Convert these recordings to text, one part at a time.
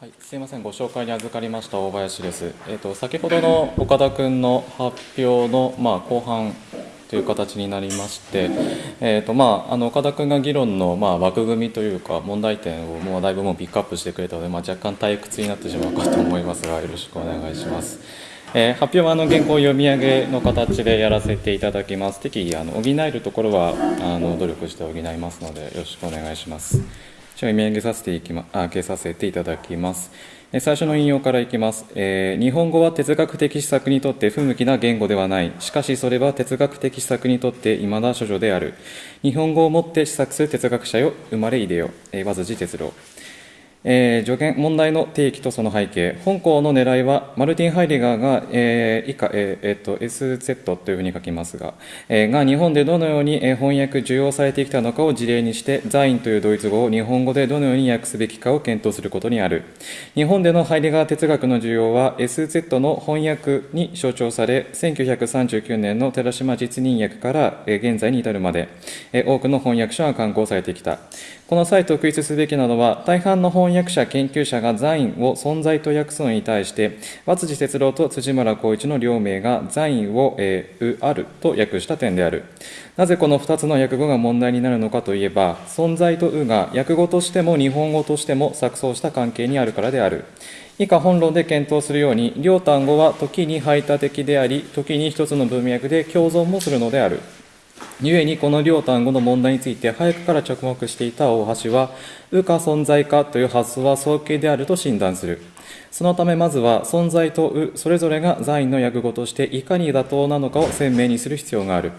はい、すいません、ご紹介に預かりました大林です。えっ、ー、と先ほどの岡田君の発表のまあ後半という形になりまして、えーとまあ、あの岡田君が議論のまあ枠組みというか問題点をもうだいぶもうピックアップしてくれたので、まあ、若干退屈になってしまうかと思いますがよろしくお願いします。えー、発表はあの原稿読み上げの形でやらせていただきます。適宜あの補えるところはあの努力して補いますのでよろしくお願いします。じゃあ読み上げさせていきまあげさせていただきます。最初の引用からいきます、えー、日本語は哲学的施策にとって不向きな言語ではない。しかしそれは哲学的施策にとって未だ処女である。日本語をもって施策する哲学者よ、生まれいでよ。えー、和辻哲郎。えー、助言問題の提起とその背景。本校の狙いはマルティン・ハイリガーが、えー、以下、えーえー、SZ というふうに書きますが、えー、が日本でどのように翻訳受容されてきたのかを事例にしてザインというドイツ語を日本語でどのように訳すべきかを検討することにある。日本でのハイリガー哲学の需要は SZ の翻訳に象徴され1939年の寺島実任訳から現在に至るまで。多くの翻訳者が刊行されてきた。この際特筆すべきなのは大半の翻訳者研究者がザインを存在と訳すのに対して和辻哲郎と辻村浩一の両名がザインを、えー、うあると訳した点である。なぜこの2つの訳語が問題になるのかといえば存在とうが訳語としても日本語としても錯綜した関係にあるからである。以下本論で検討するように両単語は時に排他的であり時に一つの文脈で共存もするのである。故にこの両単語の問題について早くから着目していた大橋は、うか存在かという発想は早計であると診断する。そのためまずは存在とうそれぞれが在の訳語としていかに妥当なのかを鮮明にする必要がある。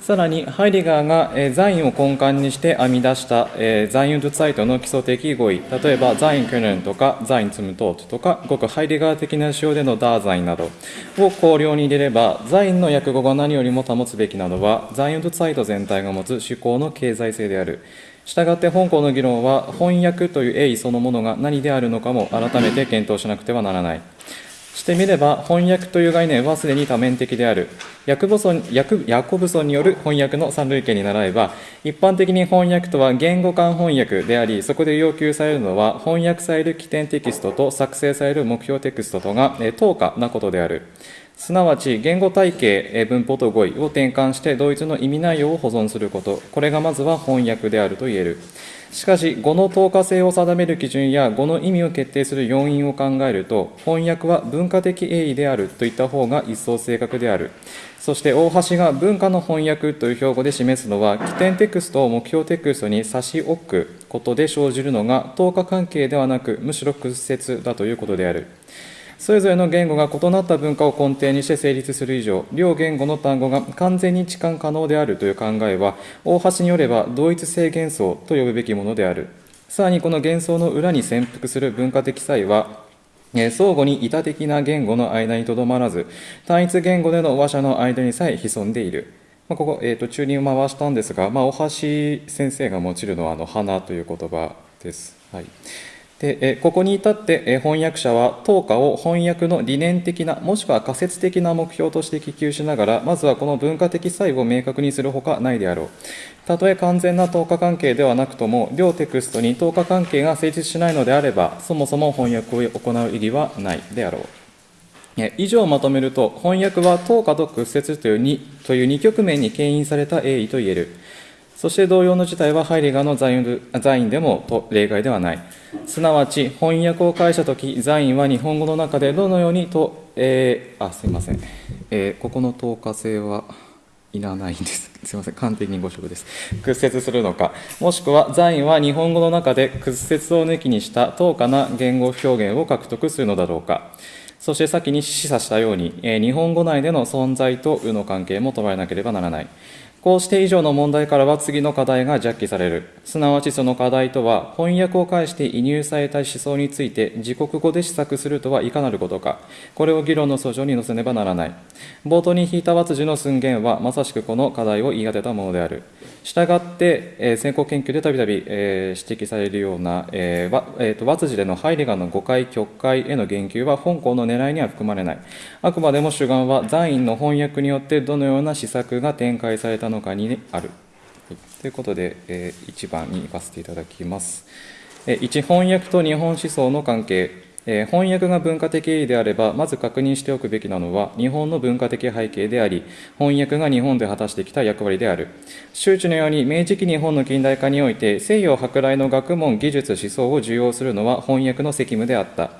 さらに、ハイリガーが、えザインを根幹にして編み出した、えザイン・ドゥ・ツァイトの基礎的語彙、例えばザイン・クネンとかザイン・ツムトートとか、ごくハイリガー的な仕様でのダーザインなどを考慮に入れれば、ザインの訳語が何よりも保つべきなのは、ザイン・ドゥ・ツァイト全体が持つ思考の経済性である。したがって本校の議論は、翻訳という英意そのものが何であるのかも改めて検討しなくてはならない。してみれば翻訳という概念はすでに多面的である。ヤコブソンヤコブソンによる翻訳の三類型に習えば一般的に翻訳とは言語間翻訳でありそこで要求されるのは翻訳される起点テキストと作成される目標テキストとが等価なことである。すなわち言語体系文法と語彙を転換して同一の意味内容を保存すること。これがまずは翻訳であると言える。しかし語の等価性を定める基準や語の意味を決定する要因を考えると翻訳は文化的英意であるといった方が一層正確である。そして大橋が文化の翻訳という標語で示すのは起点テクストを目標テクストに差し置くことで生じるのが等価関係ではなくむしろ屈折だということである。それぞれの言語が異なった文化を根底にして成立する以上、両言語の単語が完全に置換可能であるという考えは、大橋によれば同一性幻想と呼ぶべきものである。さらにこの幻想の裏に潜伏する文化的差異は、相互に異多的な言語の間にとどまらず、単一言語での話者の間にさえ潜んでいる。まあ、ここ、えーと、中に回したんですが、まあ、大橋先生が用いるのはあの花という言葉です。はいでここに至って翻訳者は当下を翻訳の理念的なもしくは仮説的な目標として希求しながらまずはこの文化的差異を明確にするほかないであろう。たとえ完全な等価関係ではなくとも両テクストに等価関係が成立しないのであればそもそも翻訳を行う意義はないであろう。以上をまとめると翻訳は等価と屈折という 2, という2局面に牽引された英意と言える。そして同様の事態はハイリガーのザインでも例外ではない。すなわち、翻訳を返したとき、ザインは日本語の中でどのようにと、えー、あ、すいません。えー、ここの透過性はいらないんです。すいません。完璧に誤植です。屈折するのか、もしくはザインは日本語の中で屈折を抜きにした等価な言語表現を獲得するのだろうか。そして先に示唆したように、えー、日本語内での存在とうの関係も捉えなければならない。こうして以上の問題からは次の課題が弱記される。すなわちその課題とは、翻訳を介して移入された思想について自国語で試作するとはいかなることか。これを議論の訴状に載せねばならない。冒頭に引いた和辻の寸言は、まさしくこの課題を言い当てたものである。したがって、えー、先行研究でたびたび指摘されるような、えーえーと、和辻でのハイリガンの誤解、曲解への言及は本校の狙いには含まれない。あくまでも主眼は、ザインの翻訳によってどのような施策が展開されたのかにある。はい、ということで、えー、1番に行かせていただきます。1翻訳と日本思想の関係えー、翻訳が文化的意義であれば、まず確認しておくべきなのは、日本の文化的背景であり、翻訳が日本で果たしてきた役割である。周知のように、明治期日本の近代化において、西洋舶来の学問、技術、思想を受容するのは翻訳の責務であった。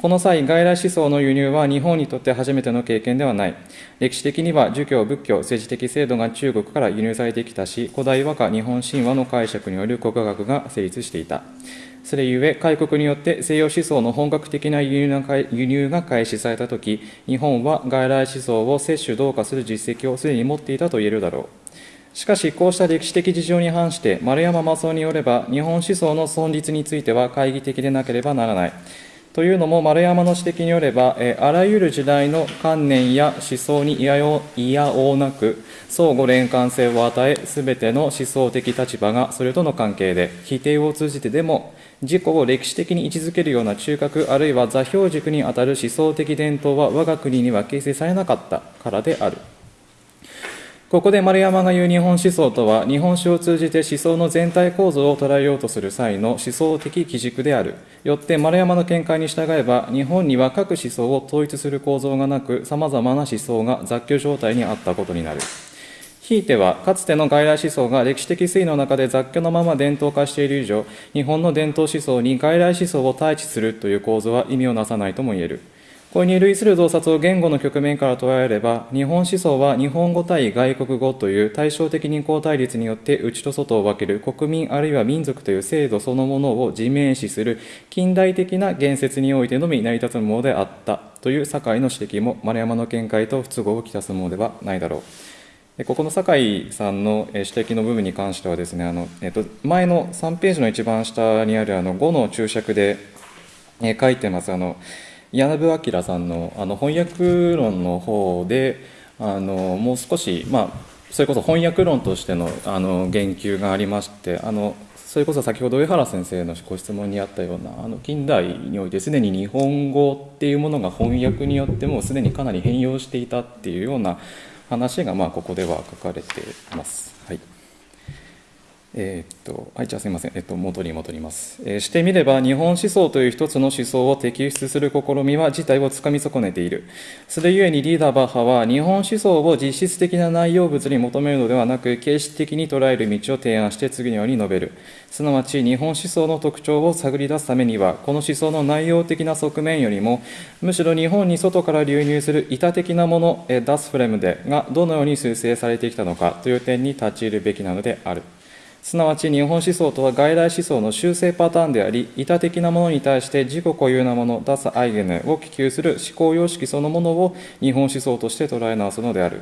この際、外来思想の輸入は日本にとって初めての経験ではない。歴史的には儒教、仏教、政治的制度が中国から輸入されてきたし、古代和歌日本神話の解釈による国学が成立していた。それゆえ、開国によって西洋思想の本格的な輸入が開始されたとき、日本は外来思想を摂取、同化する実績をすでに持っていたと言えるだろう。しかし、こうした歴史的事情に反して、丸山正夫によれば、日本思想の存立については懐疑的でなければならない。というのも、丸山の指摘によれば、えあらゆる時代の観念や思想にいやおうなく、相互連関性を与え、すべての思想的立場がそれとの関係で、否定を通じてでも、自己を歴史的に位置づけるような中核あるいは座標軸にあたる思想的伝統は我が国には形成されなかったからである。ここで丸山が言う日本思想とは、日本史を通じて思想の全体構造を捉えようとする際の思想的基軸である。よって丸山の見解に従えば、日本には各思想を統一する構造がなく、様々な思想が雑居状態にあったことになる。ひいては、かつての外来思想が歴史的推移の中で雑居のまま伝統化している以上、日本の伝統思想に外来思想を対峙するという構図は意味をなさないとも言える。これに類する洞察を言語の局面から捉えれば、日本思想は日本語対外国語という対照的に交対立によって内と外を分ける国民あるいは民族という制度そのものを自明視する近代的な言説においてのみ成り立つものであったという堺の指摘も丸山の見解と不都合をきたすものではないだろう。ここの酒井さんの指摘の部分に関してはですねあの、えっと、前の3ページの一番下にあるあの5の注釈で書いてます。あの柳部明さんのあの翻訳論の方であのもう少し、まあ、それこそ翻訳論としてのあの言及がありましてあのそれこそ先ほど上原先生のご質問にあったようなあの近代においてすでに日本語っていうものが翻訳によってもすでにかなり変容していたっていうような話がまあここでは書かれています。えー、っとはい、じゃあすみません、えっと、元に戻ります、えー、してみれば、日本思想という一つの思想を摘出する試みは事態をつかみ損ねている。それゆえにリーダー・バッハは、日本思想を実質的な内容物に求めるのではなく、形式的に捉える道を提案して次のように述べる。すなわち、日本思想の特徴を探り出すためには、この思想の内容的な側面よりも、むしろ日本に外から流入する板的なものえ、ダスフレムでがどのように修正されてきたのかという点に立ち入るべきなのである。すなわち日本思想とは外来思想の修正パターンであり、板的なものに対して自己固有なもの、ダスアイゲネを希求する思考様式そのものを日本思想として捉え直すのである。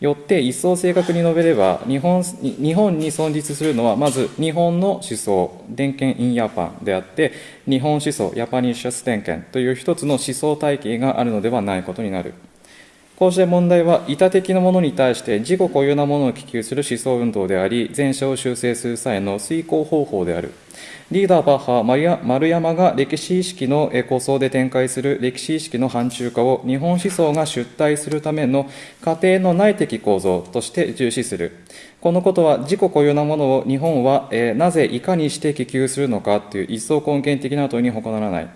よって一層正確に述べれば日本、日本に存立するのはまず日本の思想、伝憲インヤパンであって、日本思想、ヤパニッシャス伝憲という一つの思想体系があるのではないことになる。こうした問題は、板的なものに対して自己固有なものを希求する思想運動であり、前者を修正する際の遂行方法である。リーダー・バッハ、丸山が歴史意識の構想で展開する歴史意識の範疇化を日本思想が出退するための過程の内的構造として重視する。このことは自己固有なものを日本は、なぜいかにして希求するのかという一層根源的な問いに他ならない。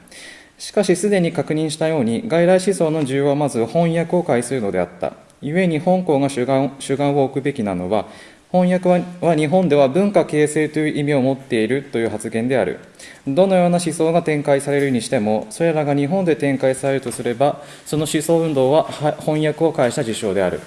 しかしすでに確認したように外来思想の需要はまず翻訳を介するのであった。故に本校が主眼主眼を置くべきなのは翻訳は日本では文化形成という意味を持っているという発言である。どのような思想が展開されるにしてもそれらが日本で展開されるとすればその思想運動は翻訳を介した事象である。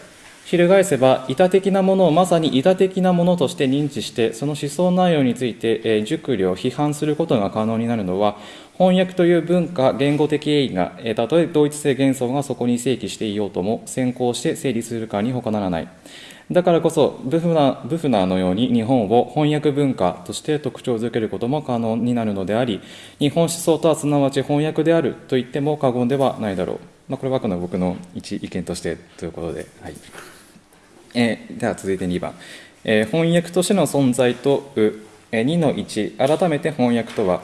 翻せば、板的なものをまさに板的なものとして認知して、その思想内容について、え熟慮、批判することが可能になるのは、翻訳という文化、言語的意が、えたとえ同一性幻想がそこに正規していようとも、先行して成立するかに他ならない。だからこそブフナ、ブフナーのように日本を翻訳文化として特徴づけることも可能になるのであり、日本思想とはすなわち翻訳であると言っても過言ではないだろう。まあ、これはあくまで僕の一意見としてということで。はいえー、では続いて2番、えー、翻訳としての存在とう、えー、2の1改めて翻訳とは。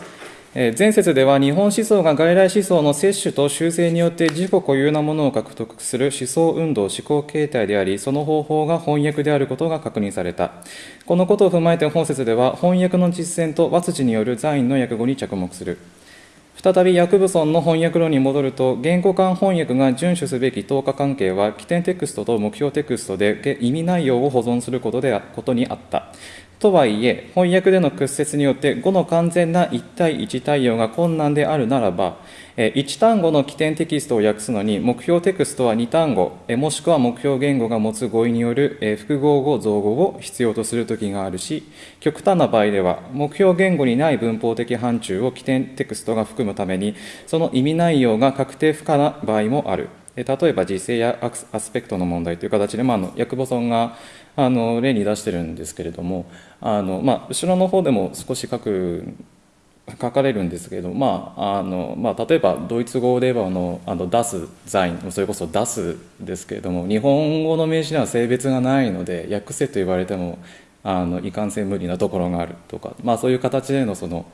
え前節では日本思想が外来思想の摂取と修正によって自己固有なものを獲得する思想運動思考形態でありその方法が翻訳であることが確認された。このことを踏まえて本節では翻訳の実践と和辻による在院の訳語に着目する。再び薬部村の翻訳論に戻ると言語間翻訳が遵守すべき等価関係は起点テクストと目標テクストで意味内容を保存することでことにあった。とはいえ、翻訳での屈折によって語の完全な一対一対応が困難であるならば、1単語の起点テキストを訳すのに、目標テクストは2単語、もしくは目標言語が持つ語彙による複合語、造語を必要とするときがあるし、極端な場合では、目標言語にない文法的範疇を起点テクストが含むために、その意味内容が確定不可な場合もある。例えば、実勢やアスペクトの問題という形で、まあ、の薬母村があの例に出してるんですけれどもあの、まあ、後ろの方でも少し書く書かれるんですけど、まああのまあ、例えばドイツ語ではのあの出すザインそれこそ出すですけれども日本語の名詞には性別がないので訳せと言われてもあのいかんせん無理なところがあるとか、まあ、そういう形でのその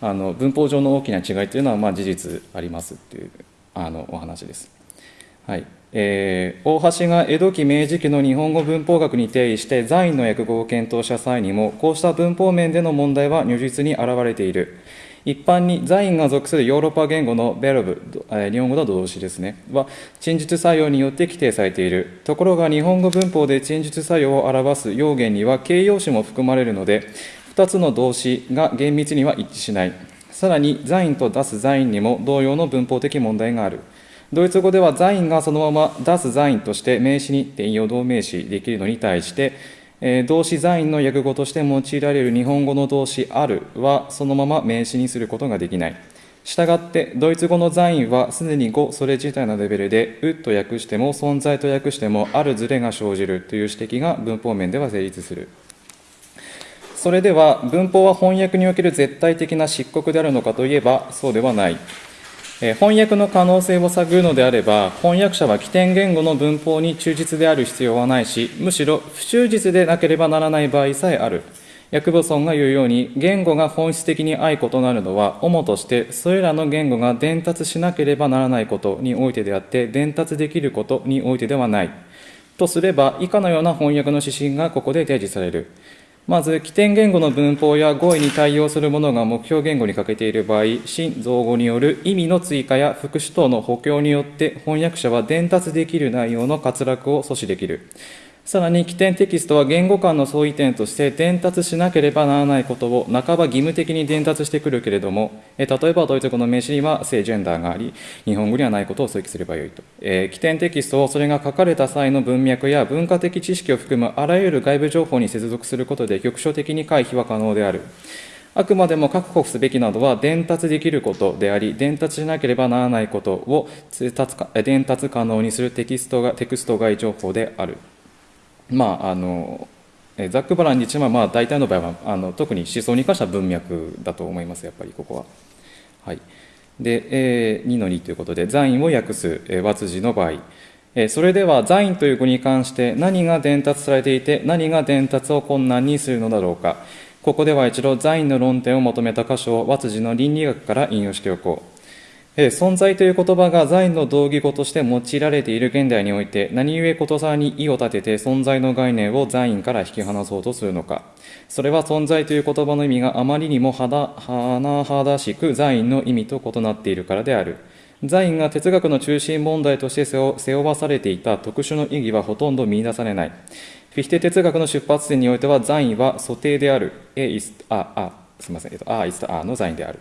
あの文法上の大きな違いというのはまあ事実ありますっていうあのお話です。はい。えー、大橋が江戸期明治期の日本語文法学に定義して在院の訳語を検討した際にもこうした文法面での問題は如実に現れている。一般に在院が属するヨーロッパ言語のベロブ、え、日本語の動詞ですね。は陳述作用によって規定されている。ところが日本語文法で陳述作用を表す要言には形容詞も含まれるので2つの動詞が厳密には一致しない。さらに在院と出す在院にも同様の文法的問題がある。ドイツ語ではザインがそのまま出すザインとして名詞に転用動名詞できるのに対して、え、動詞ザインの訳語として用いられる日本語の動詞あるはそのまま名詞にすることができない。したがって、ドイツ語のザインはすでに語それ自体のレベルで、うと訳しても存在と訳してもあるズレが生じるという指摘が文法面では成立する。それでは文法は翻訳における絶対的な漆黒であるのかといえばそうではない。翻訳の可能性を探るのであれば、翻訳者は起点言語の文法に忠実である必要はないし、むしろ不忠実でなければならない場合さえある。薬母村が言うように、言語が本質的に相異なるのは、主としてそれらの言語が伝達しなければならないことにおいてであって、伝達できることにおいてではない。とすれば、以下のような翻訳の指針がここで提示される。まず、起点言語の文法や語彙に対応するものが目標言語に欠けている場合、新造語による意味の追加や副詞等の補強によって翻訳者は伝達できる内容の滑落を阻止できる。さらに起点テキストは言語間の相違点として伝達しなければならないことを半ば義務的に伝達してくるけれども、え例えばドイツ語の名詞には性ジェンダーがあり、日本語にはないことを追記すればよいと。え、起点テキストをそれが書かれた際の文脈や文化的知識を含むあらゆる外部情報に接続することで局所的に回避は可能である。あくまでも確保すべきなどは伝達できることであり、伝達しなければならないことを伝達可能にするテキストがテクスト外情報である。まああのザック・バランにちはまあ大体の場合はあの特に思想に関しては文脈だと思いますやっぱりここは。はい、で、えー、2の2ということで残印を訳す、えー、和辻の場合、え、それでは残印という語に関して何が伝達されていて何が伝達を困難にするのだろうかここでは一度残印の論点を求めた箇所を和辻の倫理学から引用しておこう。存在という言葉が在の道義語として用いられている現代において何故ことさらに意を立てて存在の概念を在院から引き離そうとするのか。それは存在という言葉の意味があまりにも甚だしく在院の意味と異なっているからである。在院が哲学の中心問題として背負わされていた特殊の意義はほとんど見出されない。フィヒテ哲学の出発点においては在院は素定である。A is ああすみません、えっと、A is あの在院である。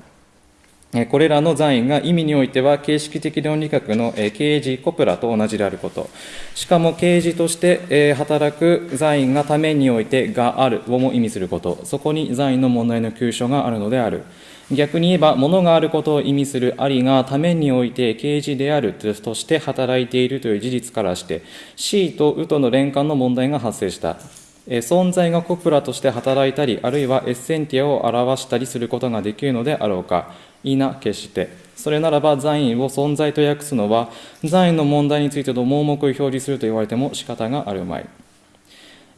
これらの残印が意味においては形式的論理学の刑事コプラと同じであること。しかも刑事として働く残印がためにおいてがあるをも意味すること。そこに残印の問題の急所があるのである。逆に言えば、物があることを意味するありがためにおいて刑事であるとして働いているという事実からして、C とウとの連関の問題が発生した。存在がコプラとして働いたり、あるいはエッセンティアを表したりすることができるのであろうか。いな決して。それならば残位を存在と訳すのは残位の問題についての盲目を表示すると言われても仕方があるまい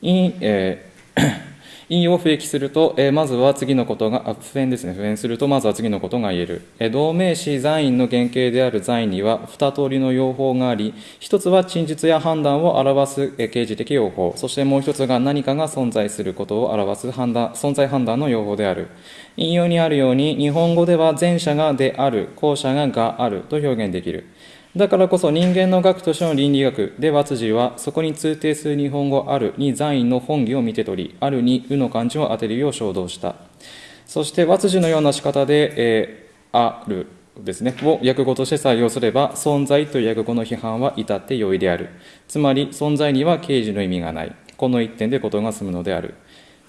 い,、えー、引用を不益すると、えまずは次のことが、あ不変ですね、不変すると、まずは次のことが言える。えー同名詞在因の原型である在には、二通りの用法があり、一つは陳述や判断を表すえ刑事的用法、そしてもう一つが何かが存在することを表す判断存在判断の用法である。引用にあるように、日本語では前者がである、後者ががあると表現できる。だからこそ人間の学としての倫理学で和辻はそこに通底する日本語あるに在因の本義を見て取り、あるにうの漢字を当てるよう衝動した。そして和辻のような仕方で、えーあるですね、を訳語として採用すれば、存在という訳語の批判は至って容易である。つまり、存在には刑事の意味がない。この一点で事が済むのである。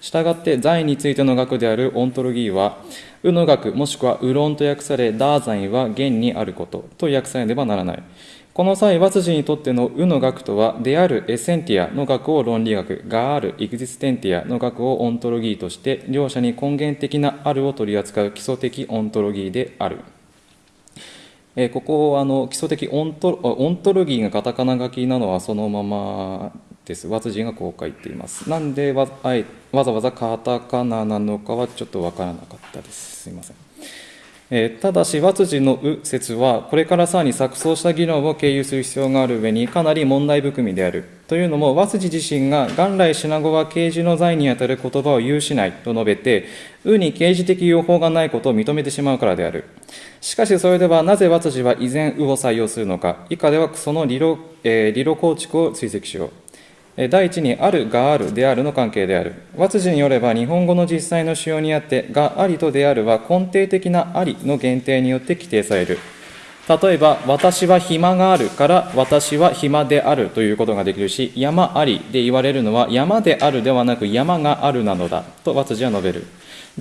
したがって、在についての学であるオントロギーは、有の学もしくは有論と訳され、 Dasein は現にあることと訳されねばならない。この際、和辻にとっての有の学とは、である essentia の学を論理学、がある existentia の学を Ontologie として、両者に根源的なあるを取り扱う基礎的 Ontologie である。えーここあの基礎的 Onto Ontologie がカタカナ書きなのはそのままです。和辻がこう書いています。なんでわあえわざわざカタカナなのかはちょっとわからなかったです。すいません。えーただし、和辻のう説は、これからさらに錯綜した議論を経由する必要がある上に、かなり問題含みである。というのも、和辻自身が元来品語は刑事の罪にあたる言葉を有しないと述べて、うに刑事的用法がないことを認めてしまうからである。しかし、それではなぜ和辻は依然うを採用するのか。以下ではその理論,、えー理論構築を追跡しよう。第一に、あるがあるであるの関係である。和辻によれば、日本語の実際の使用にあって、がありとであるは根底的なありの限定によって規定される。例えば、私は暇があるから、私は暇であるということができるし、山ありで言われるのは、山であるではなく山があるなのだ、と和辻は述べる。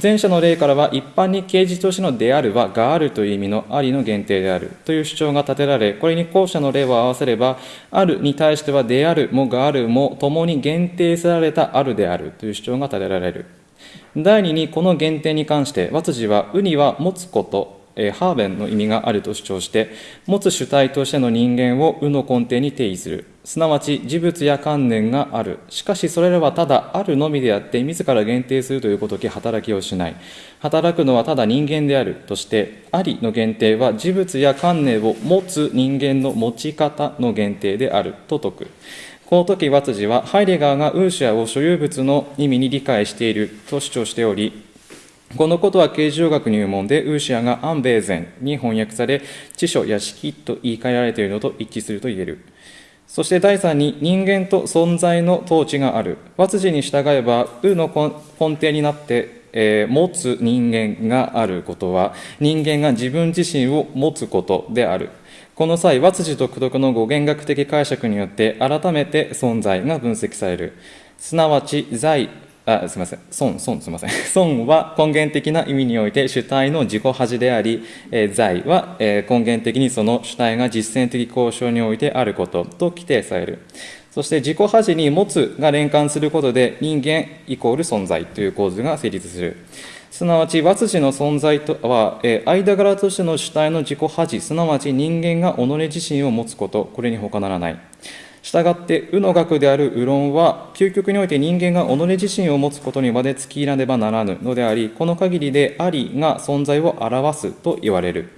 前者の例からは、一般に刑事としてのであるは、があるという意味のありの限定であるという主張が立てられ、これに後者の例を合わせれば、あるに対しては、であるもがあるも、共に限定せられたあるであるという主張が立てられる。第二に、この限定に関して、和辻は、うには持つこと、えハーベンの意味があると主張して、持つ主体としての人間をうの根底に定義する。すなわち、事物や観念がある。しかし、それらはただあるのみであって、自ら限定するということき働きをしない。働くのはただ人間であるとして、ありの限定は事物や観念を持つ人間の持ち方の限定であると説く。この時、和辻は、ハイデガーがウーシャを所有物の意味に理解していると主張しており、このことは形状学入門でウーシアがアンベーゼンに翻訳され、知書や式と言い換えられているのと一致すると言える。そして第三に人間と存在の統治がある。和辻に従えば、うの根底になって、えー持つ人間があることは、人間が自分自身を持つことである。この際、和辻独特の語源学的解釈によって、改めて存在が分析される。すなわち、在、あ、すみません。損、損、すみません。損は根源的な意味において主体の自己恥であり、えー在は、えー根源的にその主体が実践的交渉においてあることと規定される。そして自己恥に持つが連関することで人間イコール存在という構図が成立する。すなわち、和辻の存在とは、えー間柄としての主体の自己恥、すなわち人間が己自身を持つこと、これに他ならない。したがって、うの学であるう論は、究極において人間が己自身を持つことにまで突き入らねばならぬのであり、この限りでありが存在を表すと言われる。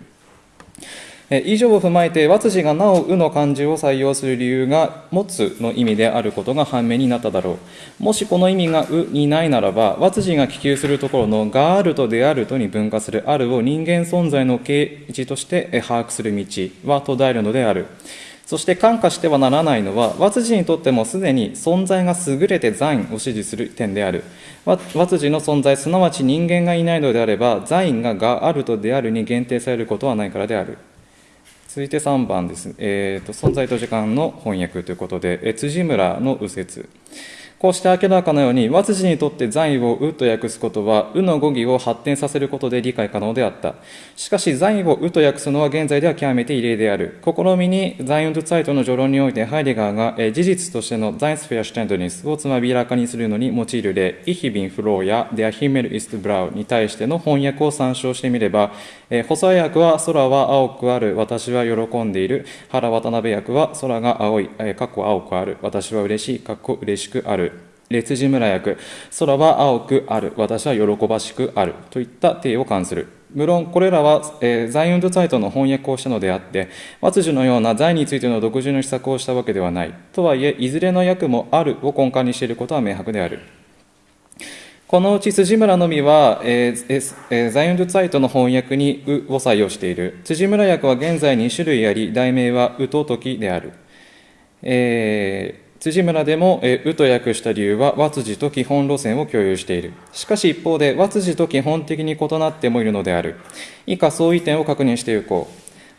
以上を踏まえて、和辻がなおうの漢字を採用する理由が、持つの意味であることが判明になっただろう。もしこの意味がうにないならば、和辻が希求するところのがあるとであるとに分化するあるを人間存在の形一として把握する道は途絶えるのである。そして感化してはならないのは、和辻にとってもすでに存在が優れて在を支持する点である。和辻の存在、すなわち人間がいないのであれば、在ががあるとであるに限定されることはないからである。続いて3番です。えーと、存在と時間の翻訳ということで、辻村の右折。こうして明らかなように、和辻にとって在位をうと訳すことは、うの語義を発展させることで理解可能であった。しかし、 Sein を有と訳すのは現在では極めて異例である。試みに、 Sein und Zeit の序論において、ハイデガーが、え事実としての Seinsverständnis をつまびらかにするのに用いる例、 Ich bin froh や Der Himmel ist blau に対しての翻訳を参照してみれば、えー細谷訳は空は青くある、私は喜んでいる。原渡辺訳は空が青い、えーかっこ青くある、私は嬉しい、かっこ嬉しくある。辻村訳空は青くある私は喜ばしくあるといった体を冠する。無論これらは、えー、ザイオンドサイトの翻訳をしたのであって和辻のような財についての独自の施策をしたわけではないとはいえいずれの訳もあるを根幹にしていることは明白である。このうち辻村のみは、えーえー、ザイオンドサイトの翻訳に「う」を採用している。辻村訳は現在2種類あり題名は「う」と「時」である、えー辻村でも、えうと訳した理由は、和辻と基本路線を共有している。しかし一方で、和辻と基本的に異なってもいるのである。以下相違点を確認していこ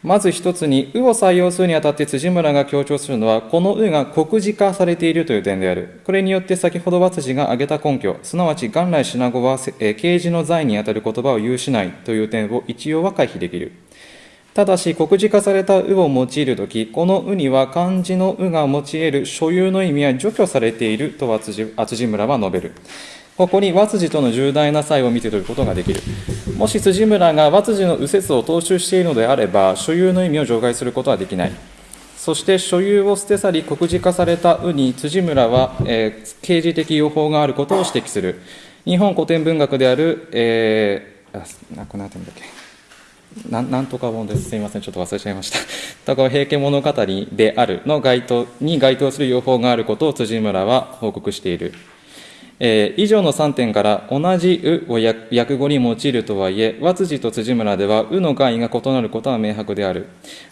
う。まず一つに、うを採用するにあたって辻村が強調するのは、このうが告示化されているという点である。これによって先ほど和辻が挙げた根拠、すなわち元来品語は、え刑事の罪にあたる言葉を有しないという点を一応は回避できる。ただし、告示化されたうを用いるとき、このうには漢字のうが用いる所有の意味は除去されていると厚地村は述べる。ここに和辻との重大な差異を見て取ることができる。もし辻村が和辻の右折を踏襲しているのであれば、所有の意味を除外することはできない。そして所有を捨て去り告示化されたうに辻村は、えー、刑事的予報があることを指摘する。日本古典文学である、えー、あ、なくなってんだっけ。ななんとか本です。すみません。ちょっと忘れちゃいました。だから平家物語であるの該当に該当する予報があることを辻村は報告している。えー、以上の3点から同じ「う」を訳語に用いるとはいえ和辻と辻村では「う」の概が異なることは明白である。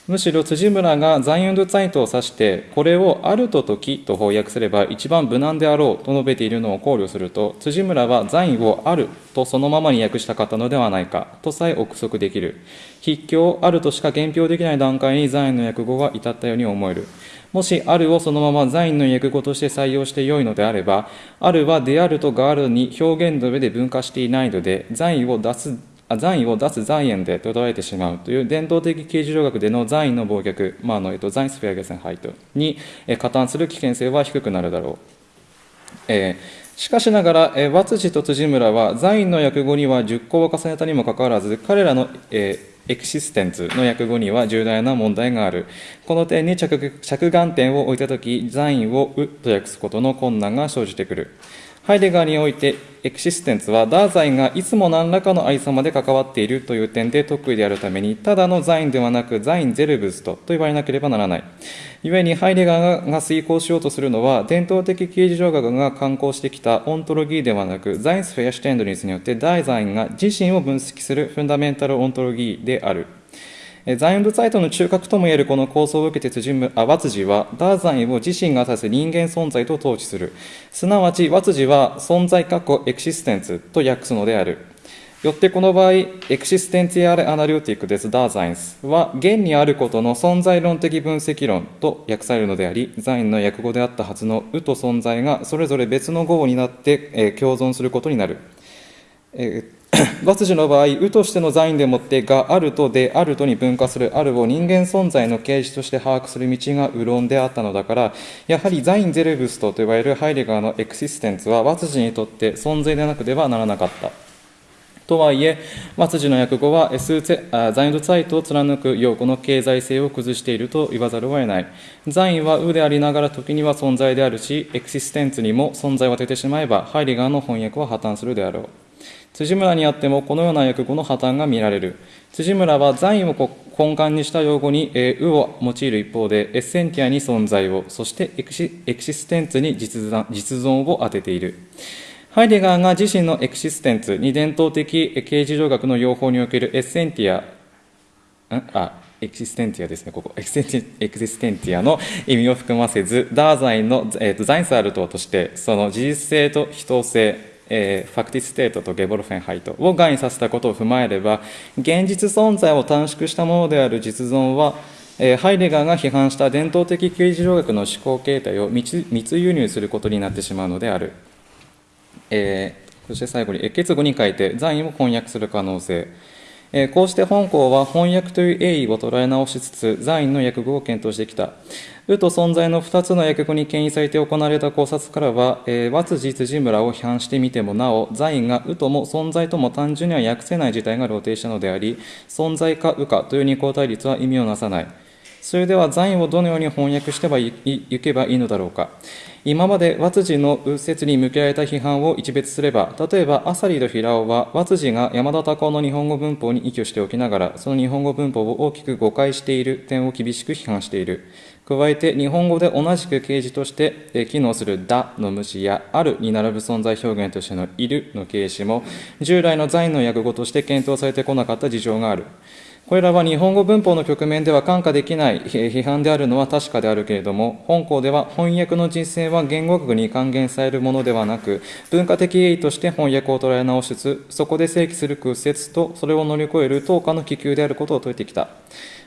むしろ辻村がザインドツァイトを指してこれを「あると時」と翻訳すれば一番無難であろうと述べているのを考慮すると辻村はザイを「ある」とそのままに訳したかったのではないかとさえ憶測できる。畢竟「ある」としか言評できない段階に Sein の訳語が至ったように思える。もし、あるをそのまま Sein の訳語として採用してよいのであれば、あるはであるとがあるに表現の上で分化していないので、 Sein を das Sein を das Seiende で捉えてしまうという伝統的形而上学での Sein の忘却、まあのえっと、 Seinsvergessenheit に加担する危険性は低くなるだろう。えー、しかしながら、えー、和辻と辻村は Sein の訳語には熟考を重ねたにもかかわらず、彼らの、えー Existenz の訳語には重大な問題がある。この点に着眼点を置いたとき、 Sein を有と訳すことの困難が生じてくる。ハイデガーにおいて、 Existenz は、 Dasein がいつも何らかのあり様で関わっているという点で特異であるために、ただのザインではなく、ザインゼルブストと言われなければならない。故に、ハイデガーが遂行しようとするのは、伝統的形而上学が刊行してきた Ontologie ではなく、 Seinsverständnis によって、 Dasein が自身を分析する Fundamentalontologie である。ザインブサイトの中核ともいえるこの構想を受けて辻あ和辻は、ダーザインを自身が指す人間存在と統治する。すなわち、和辻は存在過去エクシステンツと訳すのである。よってこの場合、エクシステンティアルアナリオティックですダーザインスは、現にあることの存在論的分析論と訳されるのであり、ザインの訳語であったはずのうと存在がそれぞれ別の語になって、えー、共存することになる。えー 罰事の場合、うとしてのザインでもってがあるとであるとに分化するあるを人間存在の形式として把握する道がう論であったのだから、やはりザインゼルブストと呼ばれるハイデガーのエクシステンツは罰事にとって存在でなくてはならなかった。とはいえ、末次の訳語は S ザインドサイトを貫く用語の経済性を崩していると言わざるを得ない。ザインはうでありながら時には存在であるし、エクシステンツにも存在を当ててしまえば、ハイデガーの翻訳は破綻するであろう。辻村にあってもこのような訳語の破綻が見られる。辻村は Sein を根幹にした用語に、えー、有を用いる一方で、 essentia に存在を、そして Exi Existenz に実存を当てている。ハイデガーが自身の Existenz に伝統的形而上学の用法における essentia、あ、 existentia ですね、ここ。 existentia の意味を含ませず、 Dasein の、えーと、 Seinsart として、その事実性と被投性、えー、 Faktizität と Geworfenheit を含意させたことを踏まえれば現実存在を短縮したものである実存は、えー、ハイデガーが批判した伝統的刑事条約の思考形態を密輸入することになってしまうのである、えー、そして最後に結語に書いて残意を翻訳する可能性。こうして本校は翻訳という栄意を捉え直しつつ、在院の訳語を検討してきた。うと存在の2つの訳語に牽引されて行われた考察からは、えー、和辻辻村を批判してみてもなお、在院がうとも存在とも単純には訳せない事態が露呈したのであり、存在かうかという二項対立は意味をなさない。それでは残位をどのように翻訳してはいけばいいのだろうか。今まで和辻の右折に向けられた批判を一別すれば、例えば、アサリと平尾は、和辻が山田隆夫の日本語文法に依拠しておきながら、その日本語文法を大きく誤解している点を厳しく批判している。加えて、日本語で同じく形詞として機能するだの無視や、あるに並ぶ存在表現としてのいるの形詞も、従来の在の訳語として検討されてこなかった事情がある。これらは日本語文法の局面では看過できない批判であるのは確かであるけれども、本校では翻訳の実践は言語学に還元されるものではなく、文化的意義として翻訳を捉え直しつつ、そこで正規する屈折とそれを乗り越える等価の気球であることを説いてきた。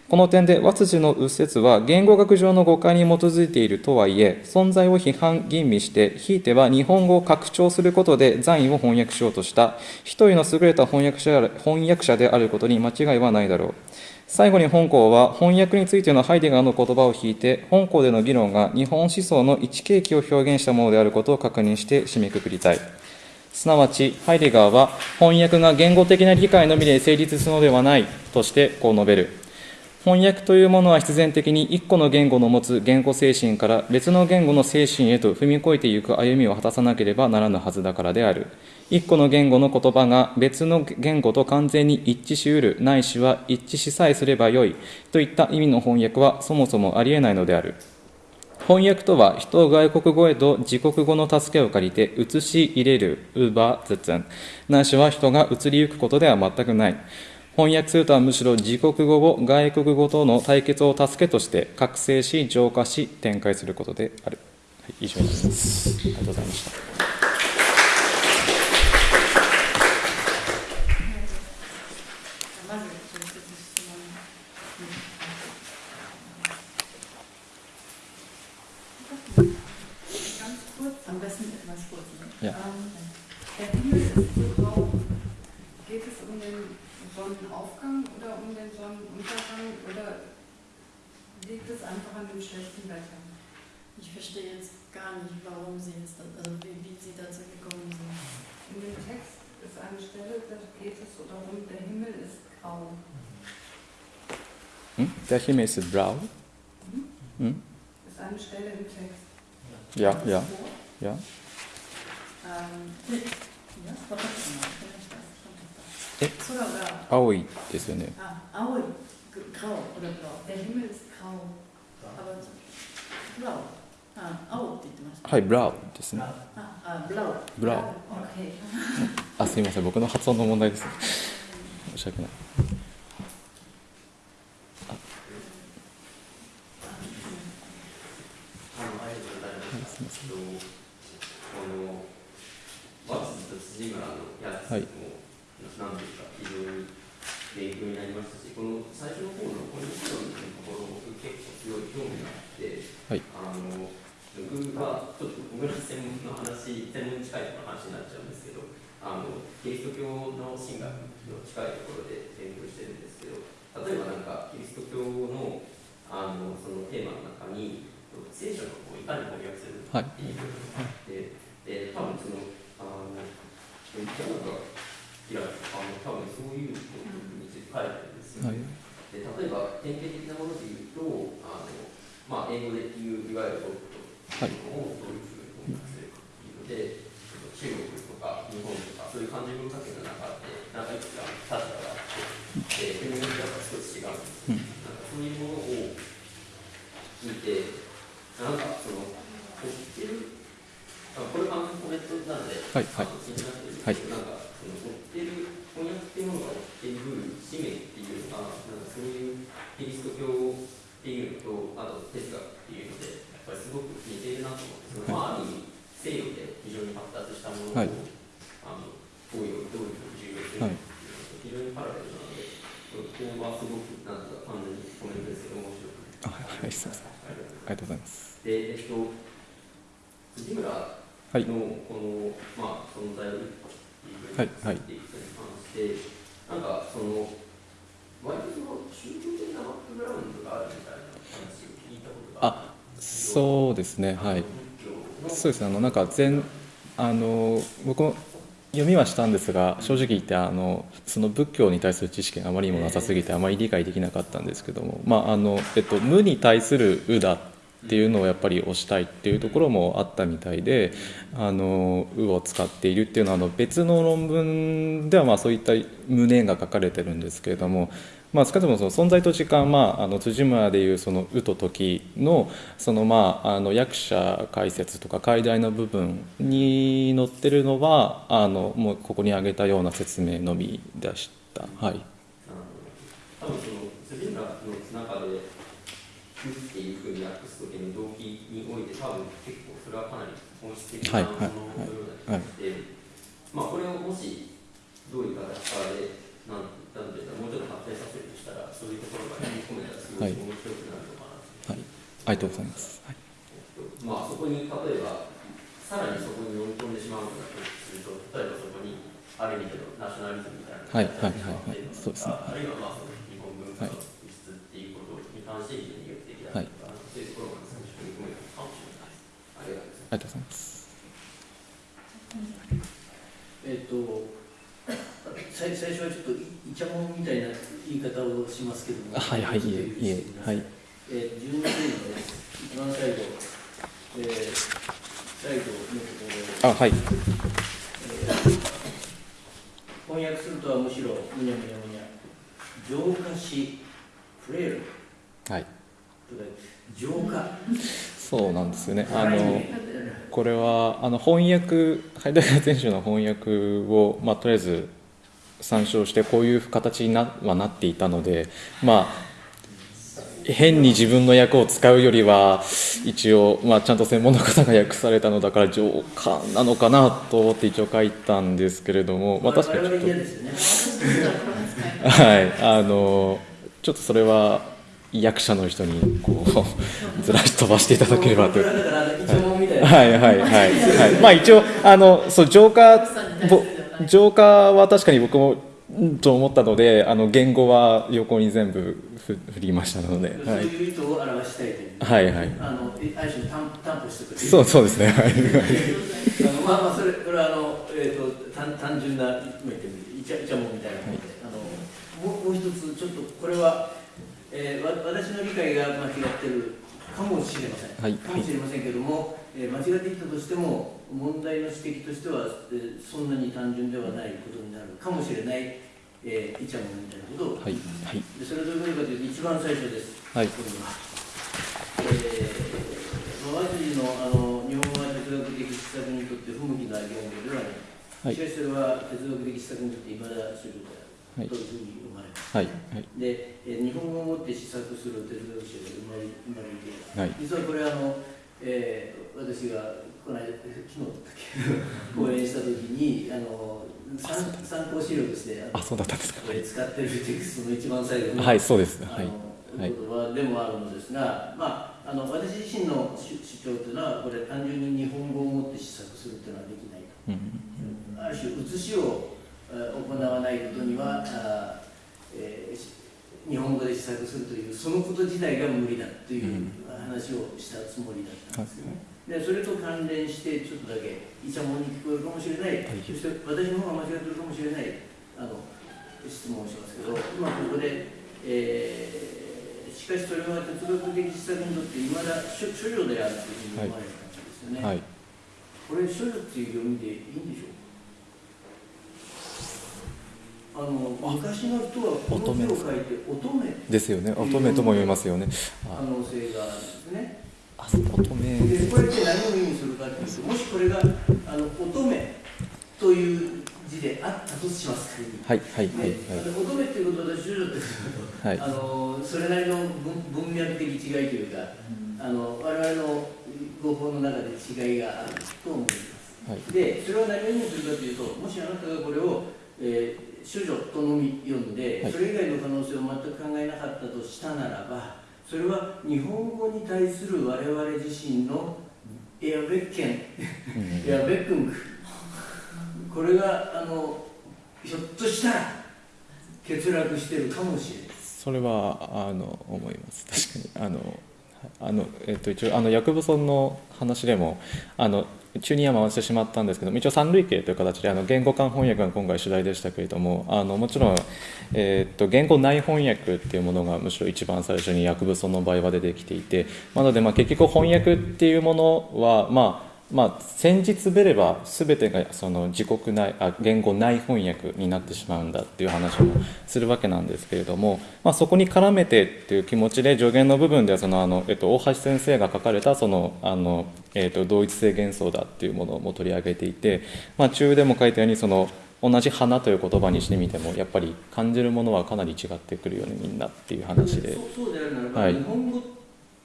この点で、和辻の右折は言語学上の誤解に基づいているとはいえ、存在を批判、吟味して、ひいては日本語を拡張することで残位を翻訳しようとした、一人の優れた翻訳者翻訳者であることに間違いはないだろう。最後に本校は翻訳についてのハイデガーの言葉を引いて、本校での議論が日本思想の一景気を表現したものであることを確認して締めくくりたい。すなわち、ハイデガーは翻訳が言語的な理解のみで成立するのではないとしてこう述べる。翻訳というものは必然的に一個の言語の持つ言語精神から別の言語の精神へと踏み越えていく歩みを果たさなければならぬはずだからである。一個の言語の言葉が別の言語と完全に一致しうる、ないしは一致しさえすればよいといった意味の翻訳はそもそもありえないのである。翻訳とは人を外国語へと自国語の助けを借りて移し入れる、ウーバー、ゼツン。ないしは人が移りゆくことでは全くない。翻訳するとはむしろ自国語を外国語との対決を助けとして覚醒し浄化し展開することである、はい、以上になります。ありがとうございました。Der Himmel ist blau? Hm? Hm? Ist eine Stelle im Text. Ja, ja. ja. Ähm, ja, え青いですよね。あ、青い、grau oder blau. Der Himmel ist grau. Aber blau. あ、青って言ってました。はい、ブラウですね。あ、あ、ブラウ。ブラウ。あ、すみません、僕の発音の問題です。申し訳ない。はい。なんていうか、非常に勉強になりましたし、この最初の方のこの議論のところ、僕結構すごい興味があって、はい、あの僕はちょっと僕の専門の話、専門に近い話になっちゃうんですけど、あのキリスト教の神学の近いところで勉強してるんですけど、例えばなんかキリスト教のあのそのテーマの中に、聖書のこういかに翻訳するっていう部分があって、で多分その、あの、なんかいやあの多分そういうことについて書いてあるんですよ、はい、で例えば典型的なもので言うとあの、まあ、英語で言ういわゆるトップというのをどういうふうに翻訳するかというので、中国とか日本とかそういう漢字文化圏の中でなんかいくつか立場があってで国によっては少し違うんですよ、うん、なんかそういうものを聞いてなんかその知ってるこれ完全コメントなので、はいはい、気になってるんですけど、はい、なんかってる翻訳っていうものが追っている使命っていうのがなんかそういうキリスト教っていうのとあと哲学っていうのでやっぱりすごく似ているなと思ってその、まあ、ある意味西洋で非常に発達したものを、はい、あのどういうどういうふうに重要するかっていうのと非常にパラレルなのでここはすごくなんか完全にコメントですけど面白くあはいすみませんありがとうございますでえっと辻村はい。のこの、まあ、存在をはい。はい。なんかその割とその宗教的なバックグラウンドがあるみたい。な話を聞い。たことがあそうですねはい。そうですねあのなんか全あの僕も読みはしたんですが正直言ってあのその仏教に対する知識があまりにもなさすぎてあまり理解できなかったんですけども、まああのえっと、無に対する「う」だっっていうのをやっぱり推したいっていうところもあったみたいで「あのう」を使っているっていうのはあの別の論文ではまあそういった無念が書かれてるんですけれどもまあ、少なくともその存在と時間、まあ、あの辻村でいうその「う」と「時」のその、まあ、あの役者解説とか解題の部分に載ってるのはあのもうここに挙げたような説明のみでした。はい多分その辻村の中で「」ふうに訳す時の動機において多分結構それはかなり本質的なもののような気がして、まあこれをもしどういう形かでなんなんていうかもうちょっと発展させるとしたらそういうところが組み込めたらすごい面白くなるのかなと、はい、ありがとうございます。はい。まあそこに例えばさらにそこに飲み込んでしまうとすると例えばそこにある意味でのナショナリズムみたいなはいはいはいはい。そうですね。あるいはまあその日本文化の輸出っていうことに関して非常に有益だとか、そういうところが最初に組めるかもしれないです。ありがとうございます。ありがとうございます。えっ、と最最初はちょっといいちゃもんみたいな言い方をしますけども、はいはいいえいえはい。えー、12ページです。一番最後、えー、最後のところ、あはい。えー翻訳するとはむしろむにゃむにゃむにゃ。浄化しフレールはい。浄化。そうなんですよね。あのこれはあの翻訳ハイデガー全集の翻訳を、まあ、とりあえず参照してこういう形になはなっていたのでまあ変に自分の役を使うよりは一応、まあ、ちゃんと専門の方が訳されたのだから浄化なのかなと思って一応書いたんですけれども、まあ、確かにちょっと はいあのちょっとそれは役者の人にこう ずらし飛ばしていただければとはい。はいはいはい。まあ一応あのそう浄化ぼ浄化は確かに僕もうんと思ったのであの言語は横に全部ふ振りましたので、そうはいいう意図を表したいい。はいはい。あの、ある種担担保してく。そうそうですね。はい。あのまあまあそれこれはあのえっ、と単単純な今言ってみるイチャイチャモみたいなもので、あのもうもう一つちょっとこれは、えー、わ私の理解が間違ってるかもしれません。はい。かもしれませんけども、えー間違っていたとしても問題の指摘としては、えーそんなに単純ではないことになるかもしれない、えー、イチャモンみたいなことを、はい。はい。でそれはどういうことかというと一番最初です。はい。これは。えー、まあ、和筋のあの日本語は哲学的施策にとって不向きな言語ではない。はい。しかしそれは哲学的施策にとっていまだ主流であはいるというふうに思われます。はいはいで、えー日本語をもって施策する哲学者が生まれ生まれて。はい実はこれあの、えー私がこの間昨日だっけ講演した時にあの参参考資料としてあそうだったんですか。これ使ってるテキストの一番最後にはいそうです。はいはい言葉でもあるのですが、まあ、あの私自身の主主張というのはこれ単純に日本語をもって施策するというのはできないと。うんある種写しをえー行わないことには、えーし日本語で施策するというそのこと自体が無理だという話をしたつもりだったんですよね。でそれと関連してちょっとだけイチャモンに聞こえるかもしれない、はい。そして私の方が間違ってるかもしれないあの質問をしますけど今ここで、えーしかしそれは哲学的施策にとっていまだ処処女であるというふうに思われたんですよね。はい。これ処女っていう読みでいいんでしょうか？あの昔の人はこの字を書いて乙女ですよね。乙女とも読みますよね。可能性があるんですね。あ乙女でこれって何を意味するかっていうともしこれがあの乙女という字であったとします。はいはいはいねあの乙女っていうことは処女ってことはいあのそれなりの文文脈的違いというか、あの我々の語法の中で違いがあると思います。はいで、それは何を意味するかというと、もしあなたがこれを、えー、処女とのみ読んで、はい。それ以外の可能性を全く考えなかったとしたならば、それは日本語に対する我々自身のエアベッケン、うん。エアベックンク、これがあのひょっとしたら欠落してるかもしれない。それはあの思います。確かに。あの、はあのえっと、一応あの薬部村の話でもあの中には回してしまったんですけど一応三類型という形であの言語間翻訳が今回主題でしたけれどもあのもちろん、えっと言語内翻訳っていうものがむしろ一番最初に薬物の場合は出てきていてなのでまあ結局翻訳っていうものはまあまあ、先日べれば全てがその自国内あ言語内翻訳になってしまうんだっていう話をするわけなんですけれども、まあ、そこに絡めてっていう気持ちで助言の部分ではそのあの、えっと、大橋先生が書かれたそのあの、えっと、同一性幻想だっていうものも取り上げていて、まあ、中でも書いたようにその同じ花という言葉にしてみてもやっぱり感じるものはかなり違ってくるよねみんなっていう話で。そうであるならば、はい日本語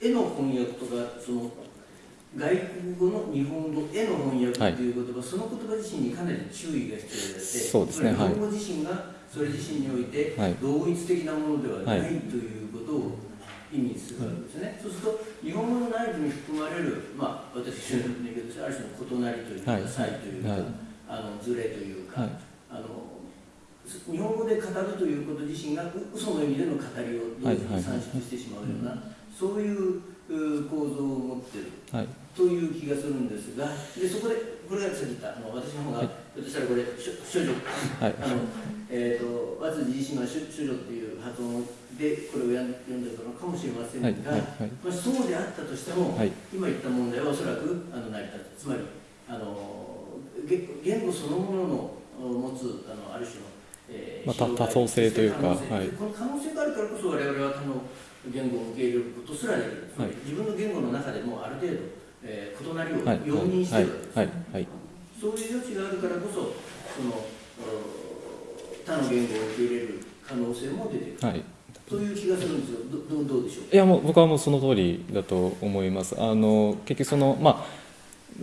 への翻訳とかその外国語の日本語への翻訳っていう言葉、その言葉自身にかなり注意が必要であってそうですね。日本語自身がそれ自身においてはい。同一的なものではない、はいということを意味するわけですね、そうすると日本語の内部に含まれる、まあ、私の言うとしてある種の異なりというか、はい差異というか、はい。あのズレというか、はい。あの日本語で語るということ自身がう嘘の意味での語りを同時に算出してしまうような、そういうう構造を持っている。はいという気がするんですが、でそこで、これがさっき言った、あの私の方が、はい。ひょっとしたらこれ、処処女、はい。あのえー、と和辻自身は処処女っていう発音でこれをやん読んでるのかもしれませんが、はいはいはい。まあ、そうであったとしても、はい。今言った問題はおそらくあの成り立つ、つまりあの言言語そのものの持つあのある種の、えまあ多層性というか可能性はい。この可能性があるからこそ我々は他の言語を受け入れることすらできる、はい。自分の言語の中でもある程度、えー異なりをはい容認してはいるわけです、そういう余地があるからこそそのお他の言語を受け入れる可能性も出てくる、はい。という気がするんですよ。どどどうでしょう？いやもう僕はもうその通りだと思います。あの結局そのまあ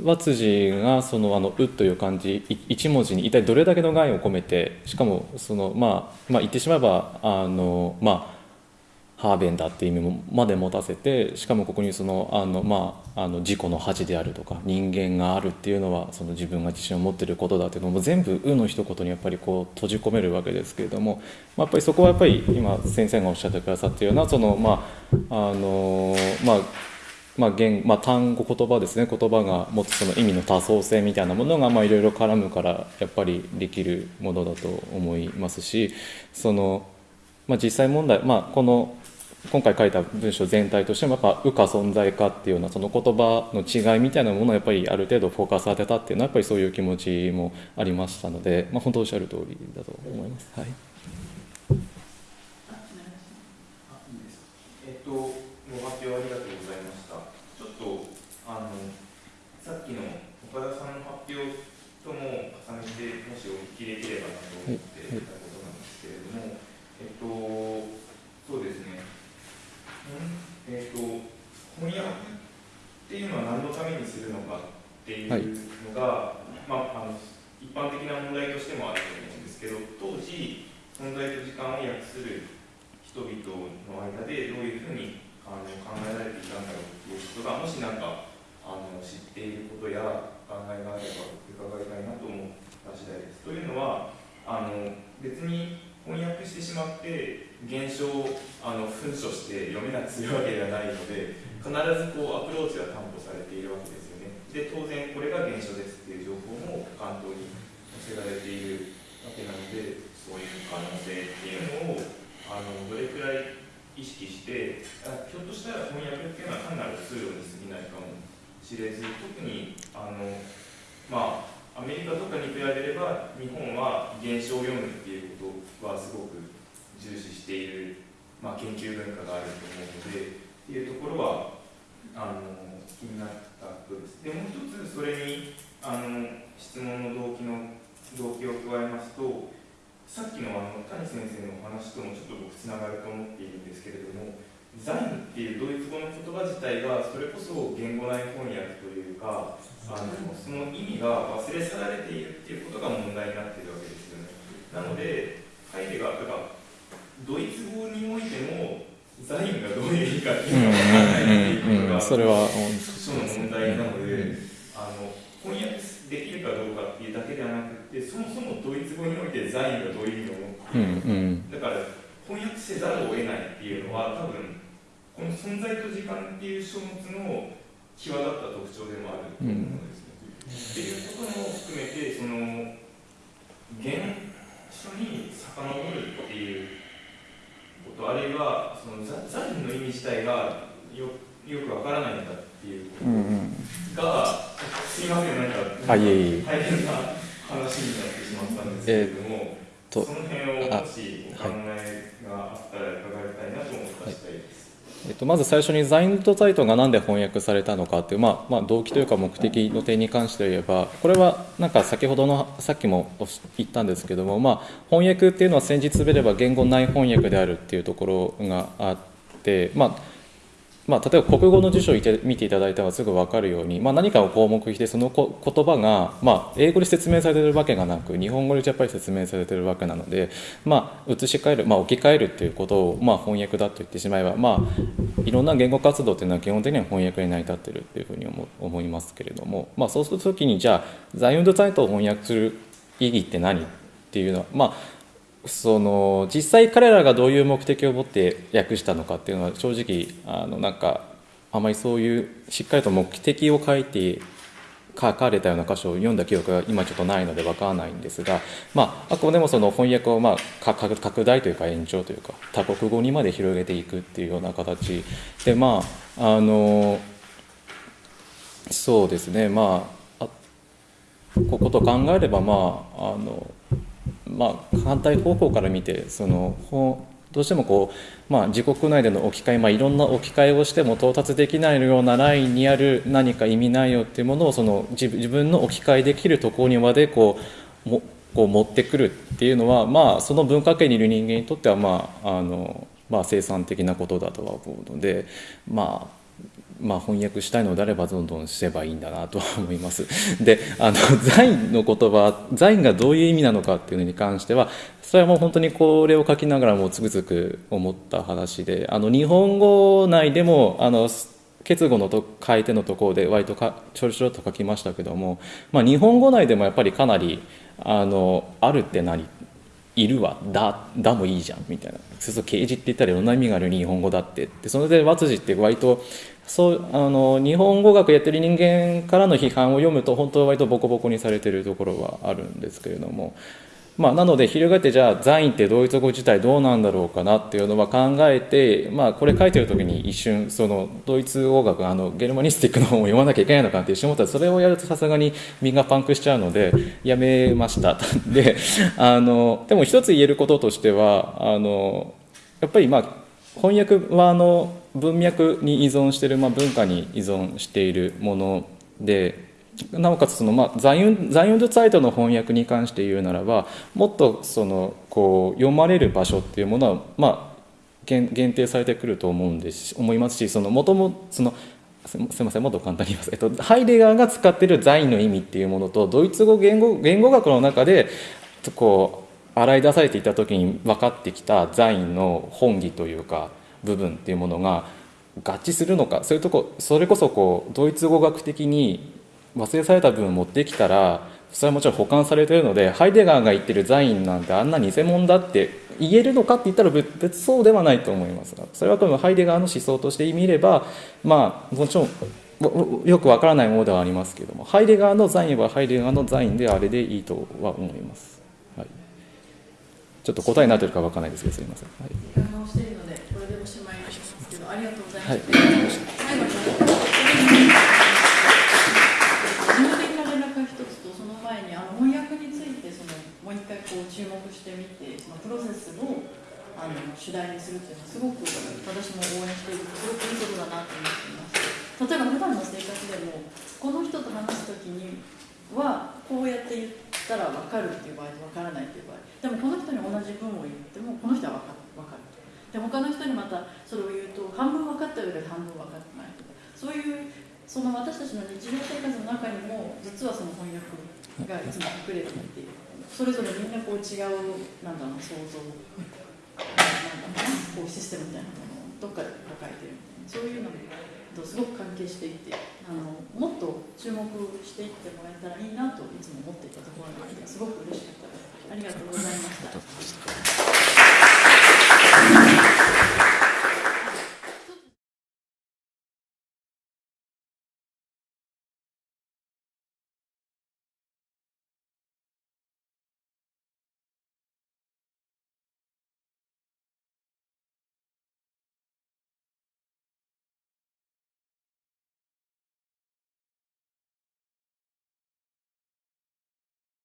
和辻がそのあの「う」という漢字い一文字に一体どれだけの概を込めてしかもそのまあまあ言ってしまえばあのまあハーベンだって意味まで持たせてしかもここにそのあの、まあ、あの自己の恥であるとか人間があるっていうのはその自分が自信を持っていることだっていうのも全部「う」の一言にやっぱりこう閉じ込めるわけですけれども、まあ、やっぱりそこはやっぱり今先生がおっしゃってくださったようなそのまああのまあまあ言まあ、単語言葉ですね言葉が持つその意味の多層性みたいなものがいろいろ絡むからやっぱりできるものだと思いますしその、まあ、実際問題、まあ、この今回書いた文章全体としてもやっぱ「う」か存在かっていうようなその言葉の違いみたいなものをやっぱりある程度フォーカス当てたっていうのはやっぱりそういう気持ちもありましたので、まあ、本当おっしゃる通りだと思います。はいえっと、ご発表ありがとうございました。ちょっと、あの、さっきの岡田さんの発表とも重ねて、もしお聞きできればなと思っていたことなんですけれども、えっと、そうですね、うんえっと、翻訳っていうのは何のためにするのかっていうのが、まあ、あの一般的な問題としてもあると思うんですけど、当時、存在と時間を訳する人々の間でどういうふうにあの考えられていたんだろうということがもし何かあの知っていることや考えがあれば伺いたいなと思った次第です。というのはあの別に翻訳してしまって現象をあの噴書して読めなくするわけではないので必ずこうアプローチは担保されているわけですよね。で当然これが現象ですっていう情報も関東に載せられているわけなのでそういう可能性っていうのをあのどれくらい意識してあひょっとしたら翻訳っていうのは単なるツールに過ぎないかもしれず特にあのまあアメリカとかに比べれば日本は現象を読むっていうことはすごく重視している、まあ、研究文化があると思うのでっていうところはあの気になったことです。でもう一つそれにあの質問の動機の動機を加えますとさっきのあの谷先生のお話ともちょっと僕つながると思っているんですけれどもザインっていうドイツ語の言葉自体がそれこそ言語内翻訳というかあのその意味が忘れ去られているっていうことが問題になっているわけですよねなのでハイデガーとかドイツ語においてもザインがどういう意味かっていうのが分からないっていうことがそれはその問題なので、あの翻訳できるかどうかっていうだけではなくて、そもそもドイツ語においてザインがどういう意味を持って、だから翻訳せざるを得ないっていうのは、多分この存在と時間っていう書物の際立った特徴でもあると思うん。ですね。っていうことも含めてその原書に遡るっていうことあるいはそのザザの意味自体がよよくわからないんだっていうことうんうんが、すいませんなんかあいえいえ大変な話になってしまったんですけれども、とその辺をもしお考えがあったら伺いたいなと思った次第です。えっと、まず最初にザインドサイトがなんで翻訳されたのかっていう、まあまあ、動機というか目的の点に関して言えばこれはなんか先ほどのさっきも言ったんですけども、まあ、翻訳っていうのは先日べれば言語内翻訳であるっていうところがあって、まあまあ、例えば国語の辞書を見て見ていただいたらすぐ分かるように、まあ、何かを項目してそのこ言葉が、まあ、英語で説明されてるわけがなく日本語でやっぱり説明されてるわけなので、まあ、移し替える、まあ、置き換えるっていうことを、まあ、翻訳だと言ってしまえば、まあ、いろんな言語活動っていうのは基本的には翻訳に成り立ってるっていうふうに思思いますけれども、まあ、そうするときにじゃあザイオンドサイトを翻訳する意義って何っていうのはまあその実際彼らがどういう目的を持って訳したのかっていうのは正直あのなんかあまりそういうしっかりと目的を書いて書かれたような箇所を読んだ記憶が今ちょっとないので分からないんですが、まあ、あくまでもその翻訳をまあ拡大というか延長というか多国語にまで広げていくっていうような形でまああのそうですね。まあここと考えればまああのまあ、反対方向から見てそのどうしてもこう、まあ、自国内での置き換え、まあ、いろんな置き換えをしても到達できないようなラインにある何か意味内容っていうものをその自自分の置き換えできるところにまでこうもこう持ってくるっていうのは、まあ、その文化圏にいる人間にとっては、まああのまあ、生産的なことだとは思うので、まあ、まあ、翻訳したいのであればどんどんすればいいんだなとは思います。であのザインの言葉ザインがどういう意味なのかっていうのに関してはそれはもう本当にこれを書きながらもつくづく思った話であの日本語内でもあの結語のと書いてのところで割とかちょろちょろっと書きましたけども、まあ、日本語内でもやっぱりかなりあのあるって何いるわ。だだもいいじゃん。みたいな。そうすると刑事って言ったらいろんな意味がある日本語だって。でそれで和辻って割とそうあの日本語学やってる人間からの批判を読むと本当は割とボコボコにされてるところはあるんですけれども、まあ、なので翻ってじゃあザインってドイツ語自体どうなんだろうかなっていうのは考えて、まあ、これ書いてる時に一瞬そのドイツ語学あのゲルマニスティックの本を読まなきゃいけないのかって一瞬思ったらそれをやるとさすがに身がパンクしちゃうのでやめました。であのでも一つ言えることとしてはあのやっぱりまあ翻訳はあの文脈に依存している、まあ、文化に依存しているものでなおかつその、まあ、ザインザインドサイトの翻訳に関して言うならばもっとそのこう読まれる場所っていうものは、まあ、限限定されてくると思うんです思いますしそのもともそのすみませんもっと簡単に言います、えっと、ハイデガーが使っているザインの意味っていうものとドイツ語言語言語学の中でこう洗い出されていた時に分かってきたザインの本義というか部分っていうものが合致するのかそういうとこそれこそこうドイツ語学的に忘れされた部分を持ってきたらそれはもちろん保管されているのでハイデガーが言ってるザインなんてあんな偽物だって言えるのかって言ったら別そうではないと思いますがそれはこのハイデガーの思想として見ればまあもちろんよくわからないものではありますけどもハイデガーのザインはハイデガーのザインであれでいいとは思います、はい、ちょっと答えになってるかわからないですけどすいません、はい。していましますけどありがとうございますはい、最後に事務的な連絡が一つとその前にあの翻訳についてそのもう一回こう注目してみてそのプロセスをあの主題にするというのはすごく私も応援しているすごくいいことだなと思っています例えば普段の生活でもこの人と話す時にはこうやって言ったら分かるっていう場合と分からないっていう場合でもこの人に同じ文を言ってもこの人は分かるで他の人にまたそれを言うと半分分かったようで半分分かってないとかそういうその私たちの日常生活の中にも実はその翻訳がいつも隠れていてそれぞれみんなこう違うなんだろう想像なんだろうなこうシステムみたいなものをどっかで抱えてるみたいなそういうのとすごく関係していてあのもっと注目していってもらえたらいいなといつも思っていたところなのですごく嬉しかったです。ありがとうございました。